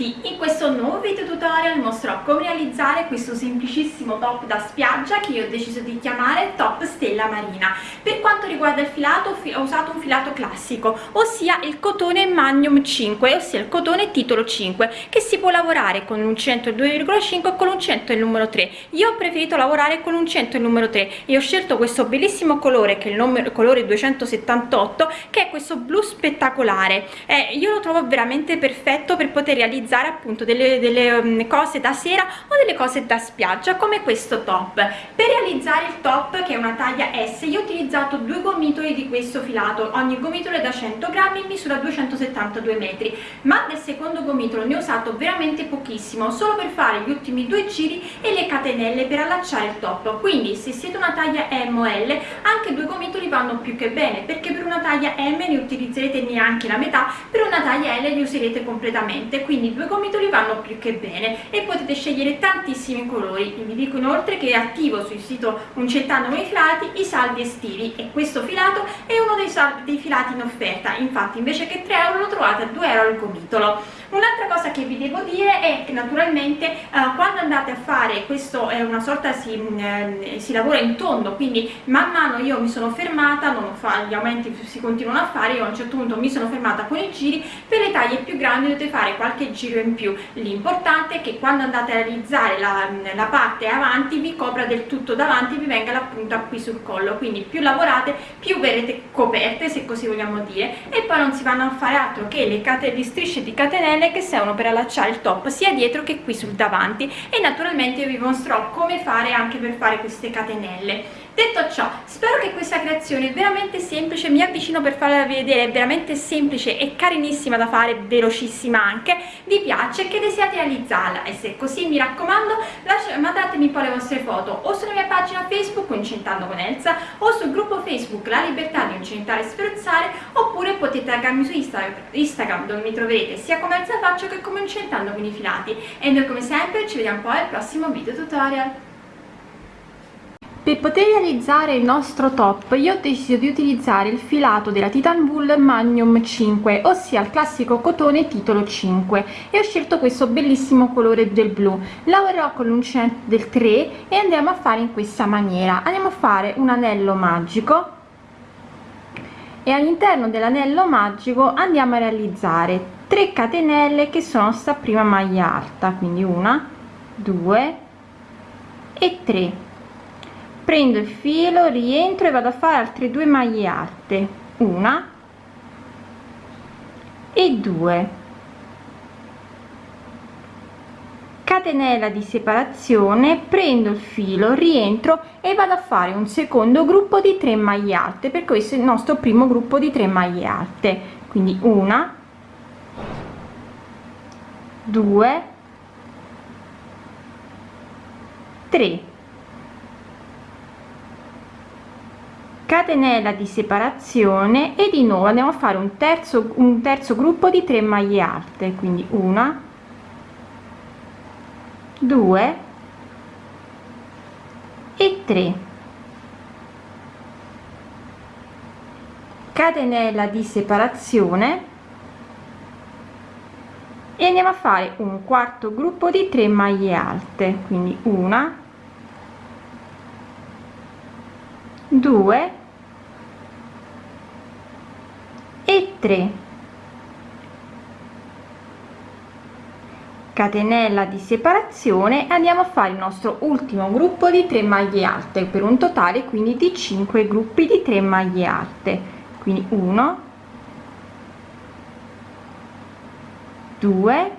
ti. Come realizzare questo semplicissimo top da spiaggia che io ho deciso di chiamare top stella marina. Per quanto riguarda il filato ho usato un filato classico ossia il cotone magnum 5 ossia il cotone titolo 5 che si può lavorare con un 100 2,5 e con un 100 il numero 3 io ho preferito lavorare con un 100 il numero 3 e ho scelto questo bellissimo colore che è il numero colore 278 che è questo blu spettacolare. Eh, io lo trovo veramente perfetto per poter realizzare appunto delle, delle um, cose da sera o delle cose da spiaggia come questo top. Per realizzare il top che è una taglia S io ho utilizzato due gomitoli di questo filato. Ogni gomitolo è da 100 grammi misura 272 metri. Ma del secondo gomitolo ne ho usato veramente pochissimo solo per fare gli ultimi due giri e le catenelle per allacciare il top. Quindi se siete una taglia M o L anche due gomitoli vanno più che bene perché per una taglia M ne utilizzerete neanche la metà per una taglia L li userete completamente. Quindi due gomitoli vanno più che bene. E potete scegliere tantissimi colori. Vi dico inoltre che attivo sul sito Uncettando i filati i saldi estivi. E questo filato è uno dei, saldi, dei filati in offerta. Infatti invece che 3 euro lo trovate a 2 euro al gomitolo un'altra cosa che vi devo dire è che naturalmente eh, quando andate a fare questo è una sorta si, eh, si lavora in tondo quindi man mano io mi sono fermata fa, gli aumenti si continuano a fare io a un certo punto mi sono fermata con i giri per le taglie più grandi dovete fare qualche giro in più. L'importante è che quando andate a realizzare la, la parte avanti vi copra del tutto davanti vi venga la punta qui sul collo quindi più lavorate più verrete coperte se così vogliamo dire e poi non si vanno a fare altro che le, le strisce di catenelle catenelle che servono per allacciare il top sia dietro che qui sul davanti. E naturalmente vi mostrerò come fare anche per fare queste catenelle detto ciò spero che questa creazione veramente semplice mi avvicino per farla vedere è veramente semplice e carinissima da fare velocissima anche vi piace che desiate realizzarla. E se così mi raccomando mandatemi poi le vostre foto o sulla mia pagina facebook incentando con Elsa o sul gruppo facebook la libertà di incentare e sferzare oppure potete taggarmi su instagram dove mi troverete sia come Elsa faccio che come incentando con i filati. E noi come sempre ci vediamo poi al prossimo video tutorial per poter realizzare il nostro top io ho deciso di utilizzare il filato della Titan Wool Magnum 5 ossia il classico cotone titolo 5 e ho scelto questo bellissimo colore del blu. Lavorerò con l'uncinetto del 3 e andiamo a fare in questa maniera. Andiamo a fare un anello magico e all'interno dell'anello magico andiamo a realizzare 3 catenelle che sono sta prima maglia alta quindi una due e 3 prendo il filo rientro e vado a fare altre due maglie alte. Una e due. Catenella di separazione prendo il filo rientro e vado a fare un secondo gruppo di 3 maglie alte per questo il nostro primo gruppo di 3 maglie alte. Quindi una due tre catenella di separazione e di nuovo andiamo a fare un terzo un terzo gruppo di 3 maglie alte quindi una due e 3 catenella di separazione e andiamo a fare un quarto gruppo di 3 maglie alte quindi una 2 e 3 catenella di separazione andiamo a fare il nostro ultimo gruppo di 3 maglie alte per un totale quindi di 5 gruppi di 3 maglie alte. Quindi 1 2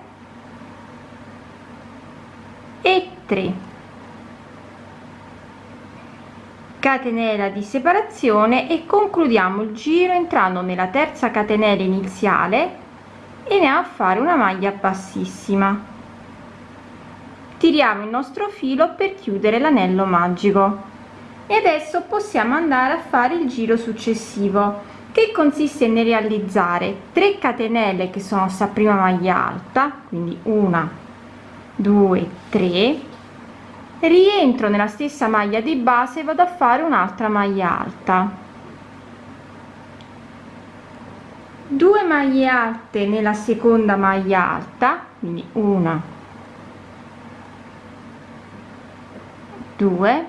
e 3 catenella di separazione e concludiamo il giro entrando nella terza catenella iniziale e andiamo a fare una maglia bassissima. Tiriamo il nostro filo per chiudere l'anello magico. E adesso possiamo andare a fare il giro successivo che consiste nel realizzare 3 catenelle che sono sta prima maglia alta quindi una due tre rientro nella stessa maglia di base e vado a fare un'altra maglia alta. 2 maglie alte nella seconda maglia alta quindi una 2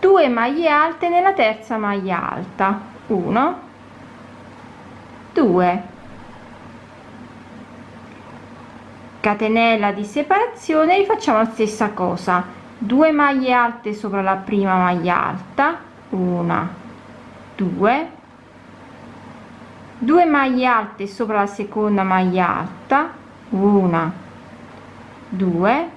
2 maglie alte nella terza maglia alta 1 2 catenella di separazione rifacciamo la stessa cosa. 2 maglie alte sopra la prima maglia alta 1 2 2 maglie alte sopra la seconda maglia alta 1 2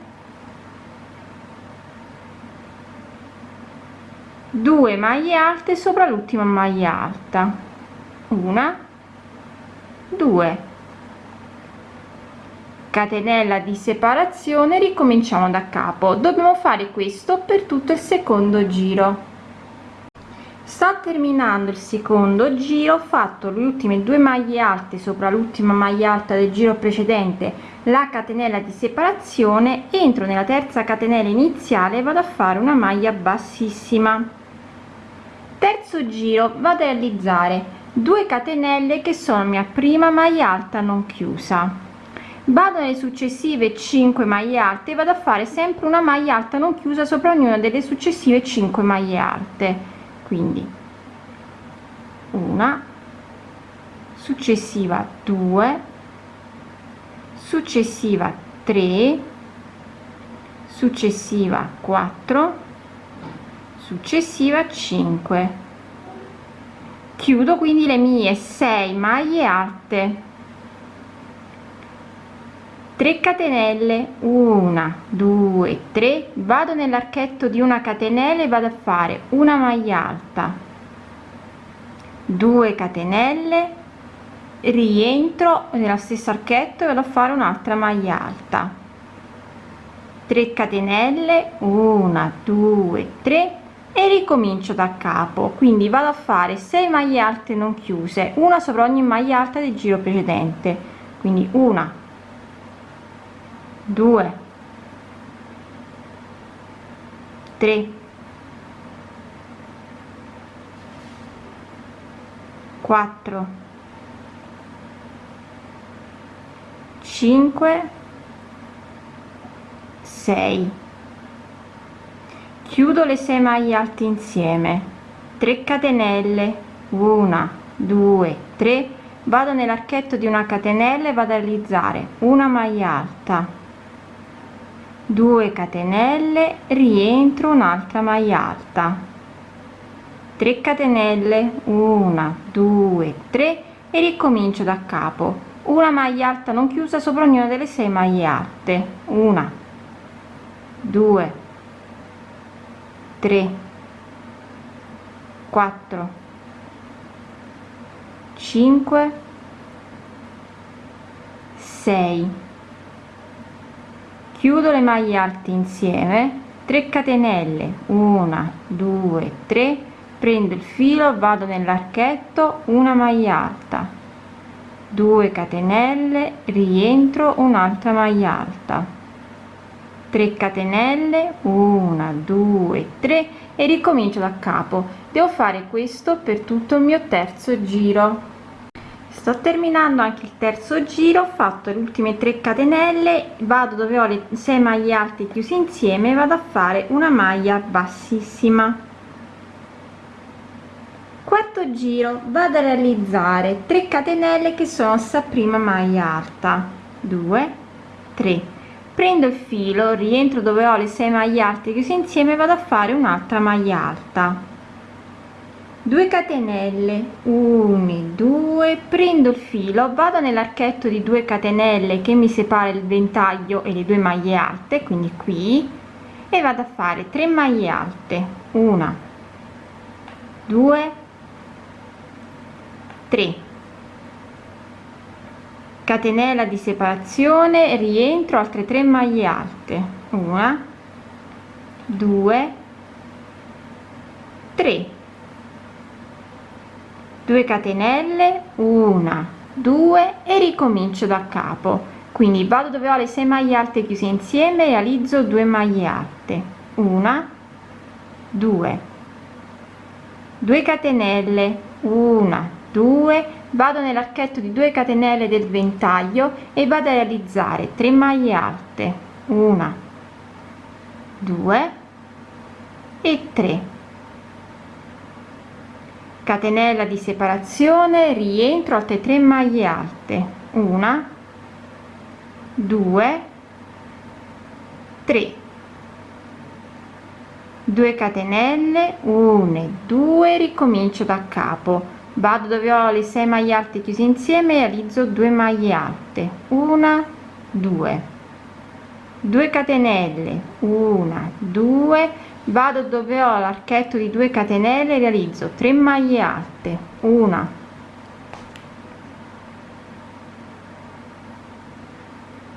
2 maglie alte sopra l'ultima maglia alta una 2 catenella di separazione ricominciamo da capo. Dobbiamo fare questo per tutto il secondo giro. Sto terminando il secondo giro ho fatto le ultime due maglie alte sopra l'ultima maglia alta del giro precedente la catenella di separazione entro nella terza catenella iniziale vado a fare una maglia bassissima. Terzo giro vado a realizzare 2 catenelle che sono mia prima maglia alta non chiusa vado nelle successive 5 maglie alte vado a fare sempre una maglia alta non chiusa sopra ognuna delle successive 5 maglie alte. Quindi una successiva 2 successiva 3 successiva 4 successiva 5 chiudo quindi le mie 6 maglie alte 3 catenelle. 1 2 3 vado nell'archetto di una catenella e vado a fare una maglia alta. 2 catenelle. Rientro nella stessa archetto e vado a fare un'altra maglia alta. 3 catenelle. 1 2 3 e ricomincio da capo. Quindi vado a fare 6 maglie alte non chiuse una sopra ogni maglia alta del giro precedente. Quindi una 2 3 4 5 6 chiudo le 6 maglie alte insieme. 3 catenelle. 1 2 3 vado nell'archetto di una catenella e vado a realizzare una maglia alta 2 catenelle rientro un'altra maglia alta. 3 catenelle 1 2 3 e ricomincio da capo. Una maglia alta non chiusa sopra ognuna delle 6 maglie alte. Una 2 3 4 5 6 chiudo le maglie alte insieme 3 catenelle 1 2 3 prendo il filo vado nell'archetto una maglia alta. 2 catenelle rientro un'altra maglia alta. 3 catenelle 1 2 3 e ricomincio da capo. Devo fare questo per tutto il mio terzo giro sto terminando anche il terzo giro ho fatto le ultime 3 catenelle vado dove ho le 6 maglie alte chiuse insieme vado a fare una maglia bassissima. Quarto giro vado a realizzare 3 catenelle che sono sta prima maglia alta. 2 3 prendo il filo rientro dove ho le 6 maglie alte chiuse insieme vado a fare un'altra maglia alta 2 catenelle 1 2 prendo il filo vado nell'archetto di 2 catenelle che mi separa il ventaglio e le due maglie alte quindi qui e vado a fare 3 maglie alte. 1 2 3 catenella di separazione rientro altre 3 maglie alte. 1 2 3 2 catenelle 1 2 e ricomincio da capo. Quindi vado dove ho le 6 maglie alte chiuse insieme realizzo 2 maglie alte. 1 2 2 catenelle 1 2 vado nell'archetto di 2 catenelle del ventaglio e vado a realizzare 3 maglie alte. 1 2 e 3 catenella di separazione rientro altre 3 maglie alte. Una 2 3 2 catenelle 1 e 2 ricomincio da capo. Vado dove ho le 6 maglie alte chiuse insieme realizzo 2 maglie alte. Una 2 2 catenelle 1 2 vado dove ho l'archetto di 2 catenelle realizzo 3 maglie alte. Una.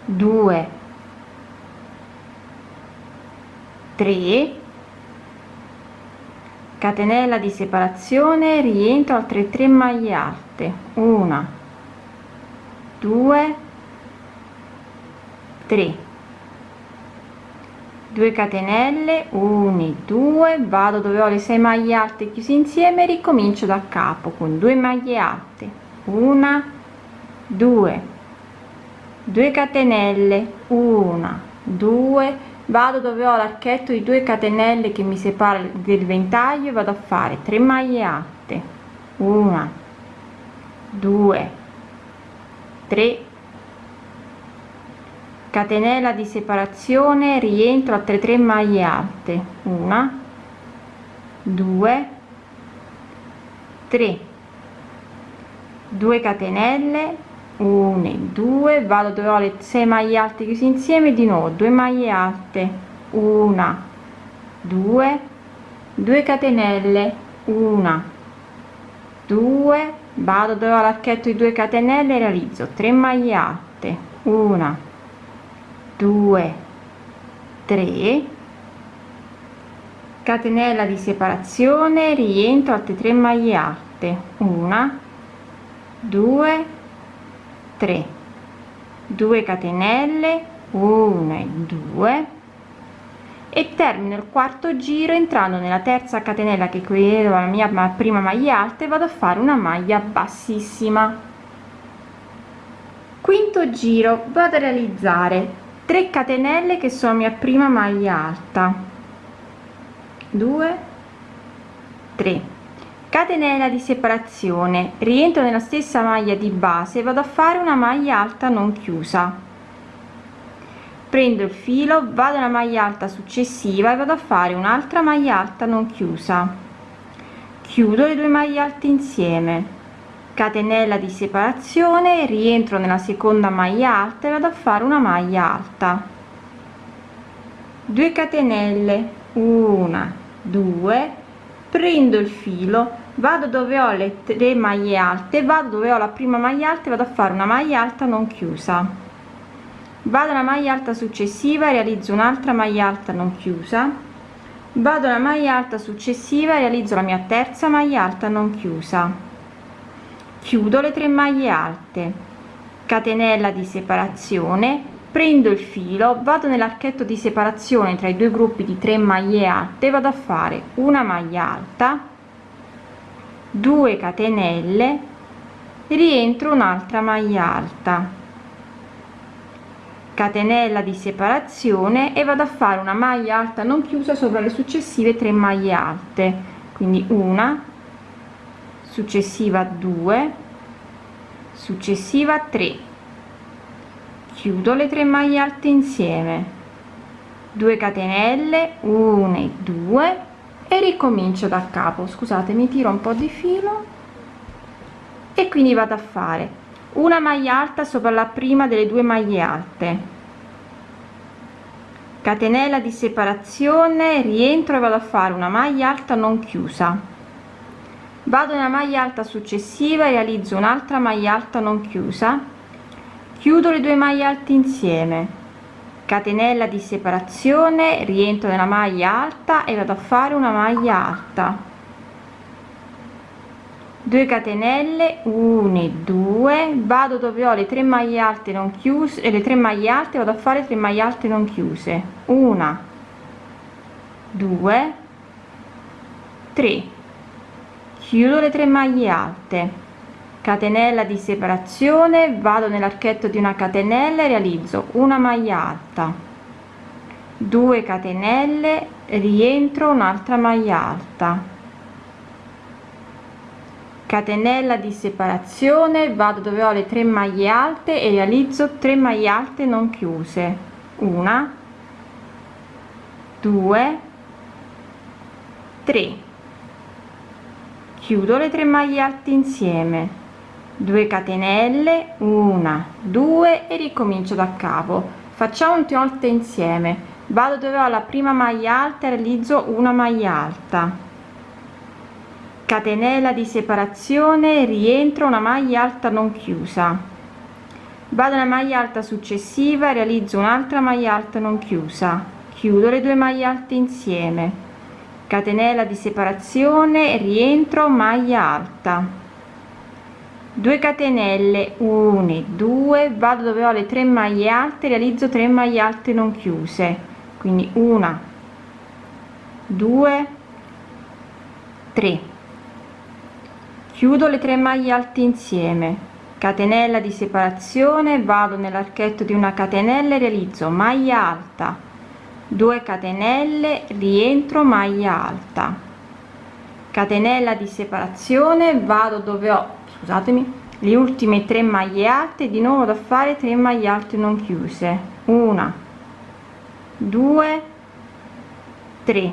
2 3 catenella di separazione rientro altre 3 maglie alte. Una. 2 3 2 catenelle 1 2 vado dove ho le 6 maglie alte chiuse insieme ricomincio da capo con 2 maglie alte. Una 2 2 catenelle 1 2 vado dove ho l'archetto di 2 catenelle che mi separa del ventaglio vado a fare 3 maglie alte. 1 2 3 catenella di separazione rientro a 3 3 maglie alte. 1 2 3 2 catenelle 1 e 2 vado dove ho le 6 maglie alte chiuse insieme di nuovo 2 maglie alte. 1 2 2 catenelle 1 2 vado dove ho l'archetto di 2 catenelle realizzo 3 maglie alte. 1 2 3 catenella di separazione rientro altre 3 maglie alte. 1 2 3 2 catenelle 1 e 2 e termino il quarto giro entrando nella terza catenella che qui la mia prima maglia alta e vado a fare una maglia bassissima. Quinto giro vado a realizzare 3 catenelle che sono mia prima maglia alta. 2 3 catenella di separazione. Rientro nella stessa maglia di base vado a fare una maglia alta non chiusa. Prendo il filo vado alla maglia alta successiva e vado a fare un'altra maglia alta non chiusa. Chiudo le due maglie alte insieme catenella di separazione rientro nella seconda maglia alta e vado a fare una maglia alta. 2 catenelle una 2 prendo il filo vado dove ho le tre maglie alte vado dove ho la prima maglia alta e vado a fare una maglia alta non chiusa. Vado alla maglia alta successiva realizzo un'altra maglia alta non chiusa. Vado alla maglia alta successiva realizzo la mia terza maglia alta non chiusa chiudo le tre maglie alte. Catenella di separazione. Prendo il filo vado nell'archetto di separazione tra i due gruppi di 3 maglie alte vado a fare una maglia alta 2 catenelle rientro un'altra maglia alta. Catenella di separazione e vado a fare una maglia alta non chiusa sopra le successive 3 maglie alte. Quindi una successiva 2 successiva 3 chiudo le tre maglie alte insieme. 2 catenelle 1 e 2 e ricomincio da capo. Scusate mi tiro un po di filo. E quindi vado a fare una maglia alta sopra la prima delle due maglie alte. Catenella di separazione rientro e vado a fare una maglia alta non chiusa vado nella maglia alta successiva e realizzo un'altra maglia alta non chiusa. Chiudo le due maglie alte insieme. Catenella di separazione rientro nella maglia alta e vado a fare una maglia alta. 2 catenelle 1 e 2 vado dove ho le tre maglie alte non chiuse e le tre maglie alte vado a fare 3 maglie alte non chiuse. Una 2 3 chiudo le tre maglie alte. Catenella di separazione vado nell'archetto di una catenella e realizzo una maglia alta. 2 catenelle rientro un'altra maglia alta. Catenella di separazione vado dove ho le 3 maglie alte e realizzo 3 maglie alte non chiuse. Una 2 3 chiudo le 3 maglie alte insieme. 2 catenelle 1 2 e ricomincio da capo. Facciamo un volte insieme. Vado dove ho la prima maglia alta realizzo una maglia alta. Catenella di separazione rientro una maglia alta non chiusa. Vado alla maglia alta successiva realizzo un'altra maglia alta non chiusa. Chiudo le due maglie alte insieme catenella di separazione rientro maglia alta. 2 catenelle 1 2 vado dove ho le 3 maglie alte realizzo 3 maglie alte non chiuse. Quindi una 2 3 chiudo le 3 maglie alte insieme. Catenella di separazione vado nell'archetto di una catenella e realizzo maglia alta 2 catenelle rientro maglia alta. Catenella di separazione vado dove ho scusatemi le ultime 3 maglie alte di nuovo da fare 3 maglie alte non chiuse. Una 2 3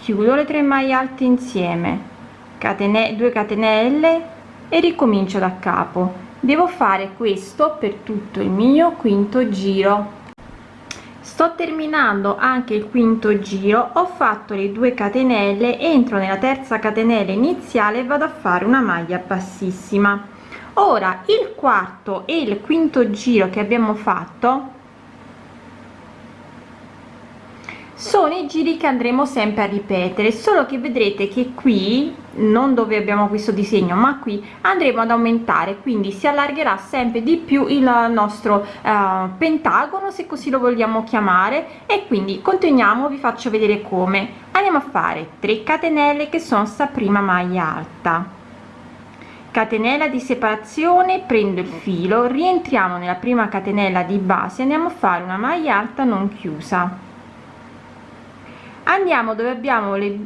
chiudo le 3 maglie alte insieme. Catenelle 2 catenelle e ricomincio da capo. Devo fare questo per tutto il mio quinto giro sto terminando anche il quinto giro ho fatto le 2 catenelle entro nella terza catenella iniziale e vado a fare una maglia bassissima. Ora il quarto e il quinto giro che abbiamo fatto sono i giri che andremo sempre a ripetere solo che vedrete che qui non dove abbiamo questo disegno ma qui andremo ad aumentare quindi si allargherà sempre di più il nostro uh, pentagono se così lo vogliamo chiamare e quindi continuiamo vi faccio vedere come. Andiamo a fare 3 catenelle che sono sta prima maglia alta. Catenella di separazione prendo il filo rientriamo nella prima catenella di base andiamo a fare una maglia alta non chiusa andiamo dove abbiamo le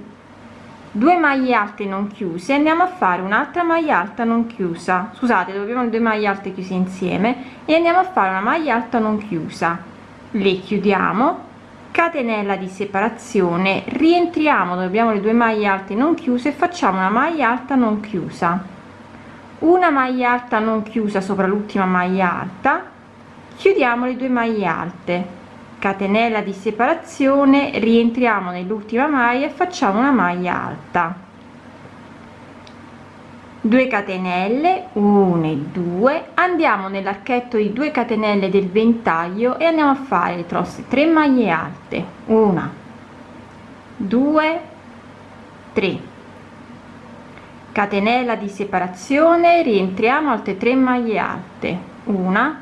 due maglie alte non chiuse andiamo a fare un'altra maglia alta non chiusa. Scusate dove abbiamo due maglie alte chiuse insieme e andiamo a fare una maglia alta non chiusa. Le chiudiamo catenella di separazione rientriamo dove abbiamo le due maglie alte non chiuse e facciamo una maglia alta non chiusa. Una maglia alta non chiusa sopra l'ultima maglia alta chiudiamo le due maglie alte catenella di separazione rientriamo nell'ultima maglia e facciamo una maglia alta. 2 catenelle 1 e 2 andiamo nell'archetto di 2 catenelle del ventaglio e andiamo a fare le trosse. 3 maglie alte 1 2 3 catenella di separazione rientriamo altre 3 maglie alte 1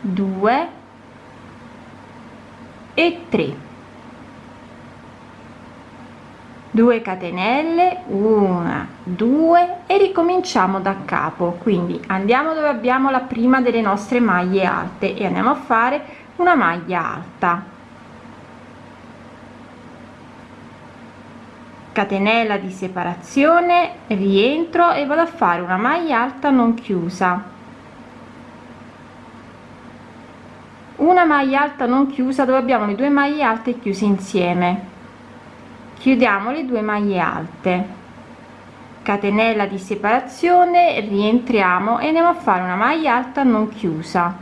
2 e 3 2 catenelle 1 2 e ricominciamo da capo. Quindi andiamo dove abbiamo la prima delle nostre maglie alte e andiamo a fare una maglia alta. Catenella di separazione rientro e vado a fare una maglia alta non chiusa una maglia alta non chiusa dove abbiamo le due maglie alte chiuse insieme. Chiudiamo le due maglie alte. Catenella di separazione rientriamo e andiamo a fare una maglia alta non chiusa.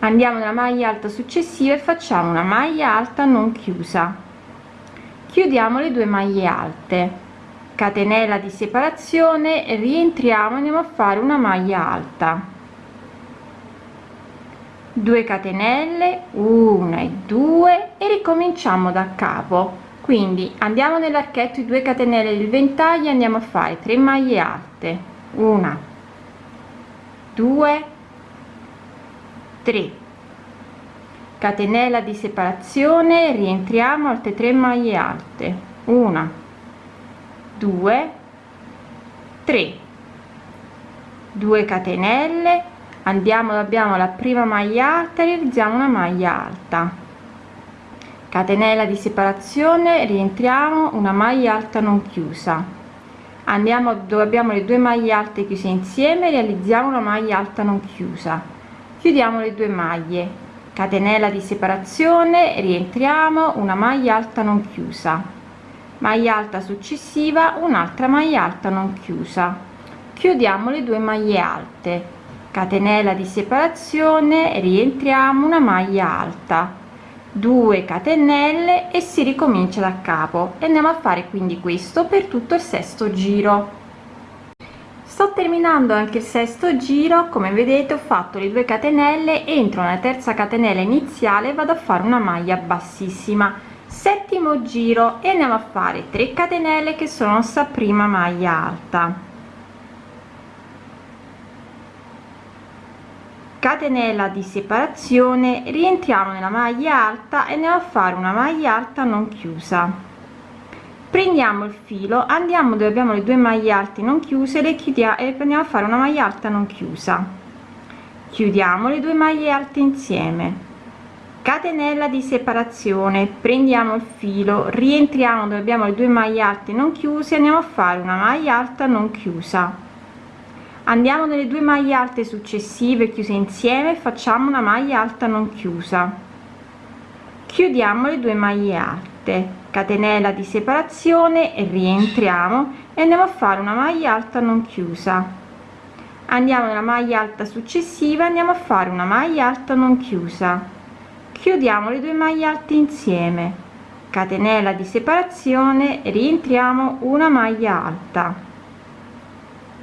Andiamo nella maglia alta successiva e facciamo una maglia alta non chiusa. Chiudiamo le due maglie alte. Catenella di separazione rientriamo e andiamo a fare una maglia alta 2 catenelle 1 e 2 e ricominciamo da capo. Quindi andiamo nell'archetto di 2 catenelle del ventaglio andiamo a fare 3 maglie alte. 1 2 3 catenella di separazione rientriamo altre 3 maglie alte. 1 2 3 2 catenelle andiamo abbiamo la prima maglia alta realizziamo una maglia alta. Catenella di separazione rientriamo una maglia alta non chiusa. Andiamo dove abbiamo le due maglie alte chiuse insieme realizziamo una maglia alta non chiusa. Chiudiamo le due maglie. Catenella di separazione rientriamo una maglia alta non chiusa. Maglia alta successiva un'altra maglia alta non chiusa. Chiudiamo le due maglie alte catenella di separazione rientriamo una maglia alta. 2 catenelle e si ricomincia da capo. E andiamo a fare quindi questo per tutto il sesto giro. Sto terminando anche il sesto giro. Come vedete ho fatto le 2 catenelle. Entro nella terza catenella iniziale vado a fare una maglia bassissima. Settimo giro. E andiamo a fare 3 catenelle che sono nostra prima maglia alta catenella di separazione rientriamo nella maglia alta e andiamo a fare una maglia alta non chiusa. Prendiamo il filo andiamo dove abbiamo le due maglie alte non chiuse le chiudiamo e andiamo a fare una maglia alta non chiusa. Chiudiamo le due maglie alte insieme. Catenella di separazione prendiamo il filo rientriamo dove abbiamo le due maglie alte non chiuse andiamo a fare una maglia alta non chiusa andiamo nelle due maglie alte successive chiuse insieme facciamo una maglia alta non chiusa. Chiudiamo le due maglie alte. Catenella di separazione e rientriamo e andiamo a fare una maglia alta non chiusa. Andiamo nella maglia alta successiva andiamo a fare una maglia alta non chiusa. Chiudiamo le due maglie alte insieme. Catenella di separazione rientriamo una maglia alta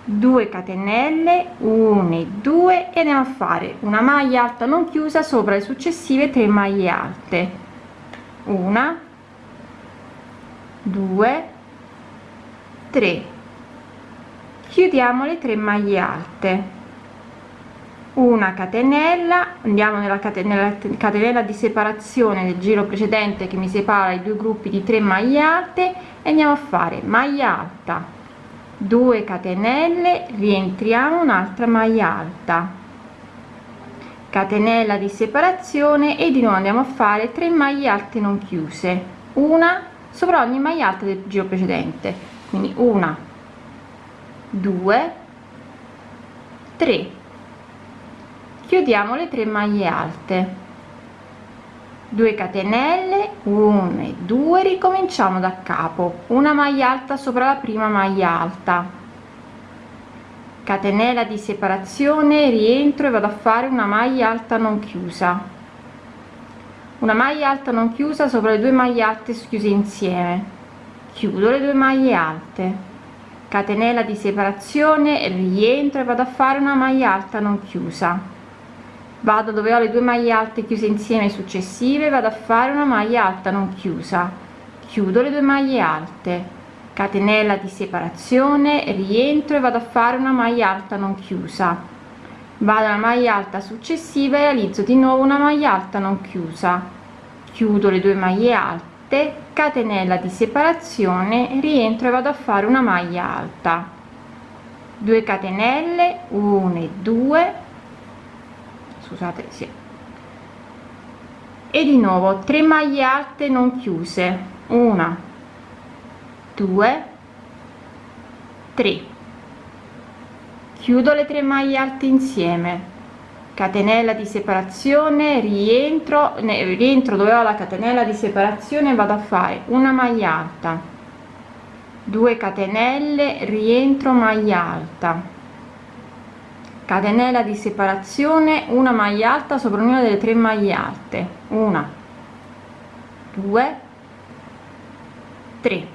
2 catenelle 1 2 e andiamo a fare una maglia alta non chiusa sopra le successive 3 maglie alte. Una 2 3 chiudiamo le 3 maglie alte. Una catenella andiamo nella catenella, catenella di separazione del giro precedente che mi separa i due gruppi di 3 maglie alte e andiamo a fare maglia alta 2 catenelle rientriamo un'altra maglia alta. Catenella di separazione e di nuovo andiamo a fare 3 maglie alte non chiuse. Una sopra ogni maglia alta del giro precedente. Quindi una 2 3 chiudiamo le 3 maglie alte 2 catenelle 1 e 2 ricominciamo da capo. Una maglia alta sopra la prima maglia alta. Catenella di separazione rientro e vado a fare una maglia alta non chiusa. Una maglia alta non chiusa sopra le due maglie alte chiuse insieme. Chiudo le due maglie alte. Catenella di separazione rientro e vado a fare una maglia alta non chiusa vado dove ho le due maglie alte chiuse insieme successive vado a fare una maglia alta non chiusa. Chiudo le due maglie alte. Catenella di separazione rientro e vado a fare una maglia alta non chiusa. Vado alla maglia alta successiva e realizzo di nuovo una maglia alta non chiusa. Chiudo le due maglie alte catenella di separazione rientro e vado a fare una maglia alta. 2 catenelle 1 e 2 scusate sì. e di nuovo 3 maglie alte non chiuse. Una 2 3 chiudo le 3 maglie alte insieme. Catenella di separazione rientro ne, rientro dove ho la catenella di separazione vado a fare una maglia alta. 2 catenelle rientro maglia alta catenella di separazione una maglia alta sopra ognuna delle tre maglie alte. Una. Due. Tre.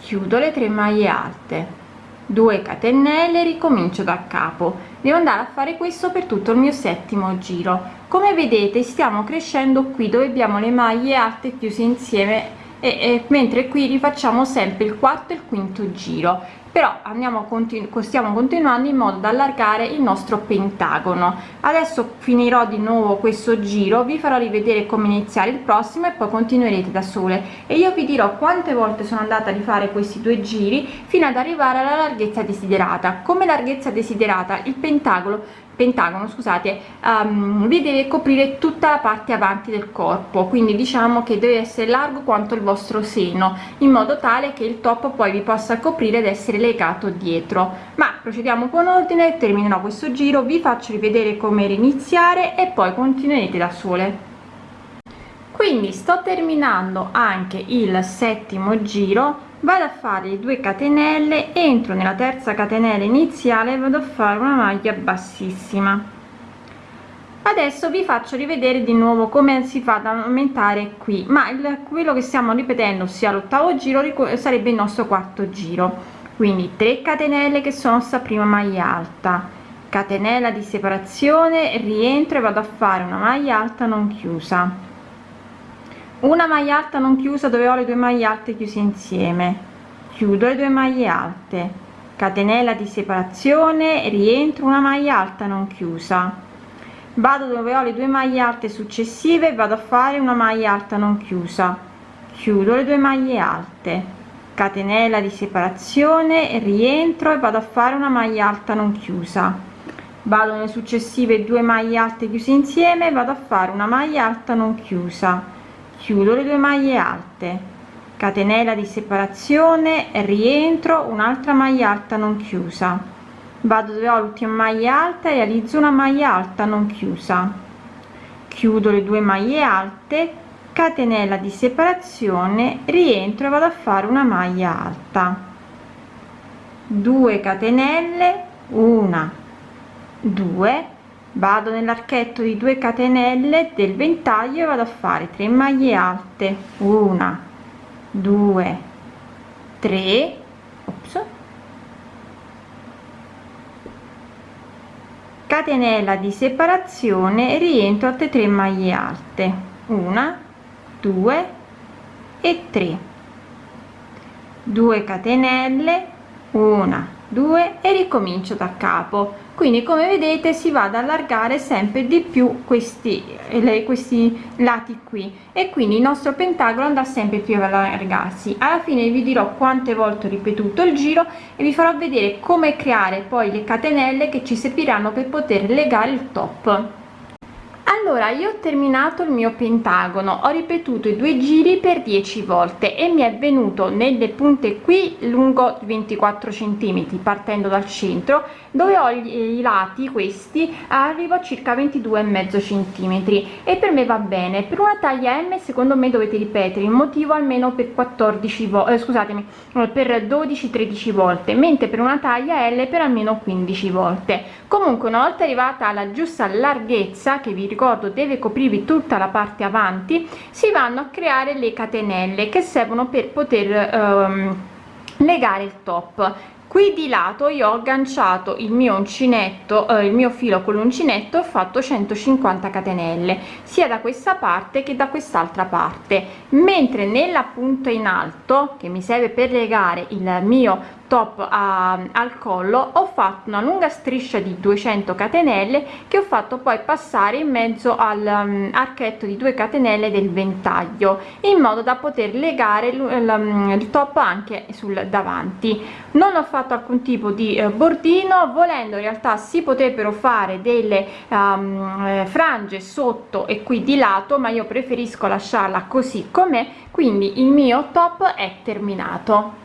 Chiudo le tre maglie alte. 2 catenelle ricomincio da capo. Devo andare a fare questo per tutto il mio settimo giro. Come vedete stiamo crescendo qui dove abbiamo le maglie alte chiuse insieme e, e mentre qui rifacciamo sempre il quarto e il quinto giro. Però andiamo continu stiamo continuando in modo da allargare il nostro pentagono. Adesso finirò di nuovo questo giro vi farò rivedere come iniziare il prossimo e poi continuerete da sole. E io vi dirò quante volte sono andata a rifare questi due giri fino ad arrivare alla larghezza desiderata. Come larghezza desiderata il pentagono pentagono scusate um, vi deve coprire tutta la parte avanti del corpo quindi diciamo che deve essere largo quanto il vostro seno in modo tale che il top poi vi possa coprire ed essere legato dietro. Ma procediamo con ordine terminerò questo giro vi faccio rivedere come iniziare e poi continuerete da sole. Quindi sto terminando anche il settimo giro vado a fare le 2 catenelle entro nella terza catenella iniziale vado a fare una maglia bassissima. Adesso vi faccio rivedere di nuovo come si fa ad aumentare qui ma il, quello che stiamo ripetendo sia l'ottavo giro sarebbe il nostro quarto giro. Quindi 3 catenelle che sono sta prima maglia alta. Catenella di separazione rientro e vado a fare una maglia alta non chiusa una maglia alta non chiusa dove ho le due maglie alte chiuse insieme. Chiudo le due maglie alte. Catenella di separazione rientro una maglia alta non chiusa. Vado dove ho le due maglie alte successive vado a fare una maglia alta non chiusa. Chiudo le due maglie alte. Catenella di separazione rientro e vado a fare una maglia alta non chiusa. Vado nelle successive due maglie alte chiuse insieme vado a fare una maglia alta non chiusa chiudo le due maglie alte. Catenella di separazione rientro un'altra maglia alta non chiusa. Vado dove ho l'ultima maglia alta e realizzo una maglia alta non chiusa. Chiudo le due maglie alte catenella di separazione rientro e vado a fare una maglia alta. 2 catenelle una 2 vado nell'archetto di 2 catenelle del ventaglio e vado a fare 3 maglie alte. Una 2 3 ops, catenella di separazione rientro altre 3 maglie alte. Una 2 e 3 2 catenelle una 2 e ricomincio da capo. Quindi come vedete si va ad allargare sempre di più questi le, questi lati qui. E quindi il nostro pentagono andrà sempre più ad allargarsi. Alla fine vi dirò quante volte ho ripetuto il giro e vi farò vedere come creare poi le catenelle che ci serviranno per poter legare il top allora io ho terminato il mio pentagono ho ripetuto i due giri per 10 volte e mi è venuto nelle punte qui lungo 24 centimetri partendo dal centro dove ho i lati questi arrivo a circa 22 e centimetri. E per me va bene. Per una taglia m secondo me dovete ripetere il motivo almeno per 14 volte eh, scusatemi per 12 13 volte mentre per una taglia l per almeno 15 volte. Comunque una volta arrivata alla giusta larghezza che vi ricordo deve coprirvi tutta la parte avanti si vanno a creare le catenelle che servono per poter um, legare il top qui di lato io ho agganciato il mio uncinetto eh, il mio filo con l'uncinetto ho fatto 150 catenelle sia da questa parte che da quest'altra parte. Mentre nella punta in alto che mi serve per legare il mio top a, al collo ho fatto una lunga striscia di 200 catenelle che ho fatto poi passare in mezzo al um, di 2 catenelle del ventaglio in modo da poter legare il, il, il top anche sul davanti. Non ho fatto alcun tipo di eh, bordino volendo in realtà si potrebbero fare delle um, eh, frange sotto e qui di lato ma io preferisco lasciarla così com'è quindi il mio top è terminato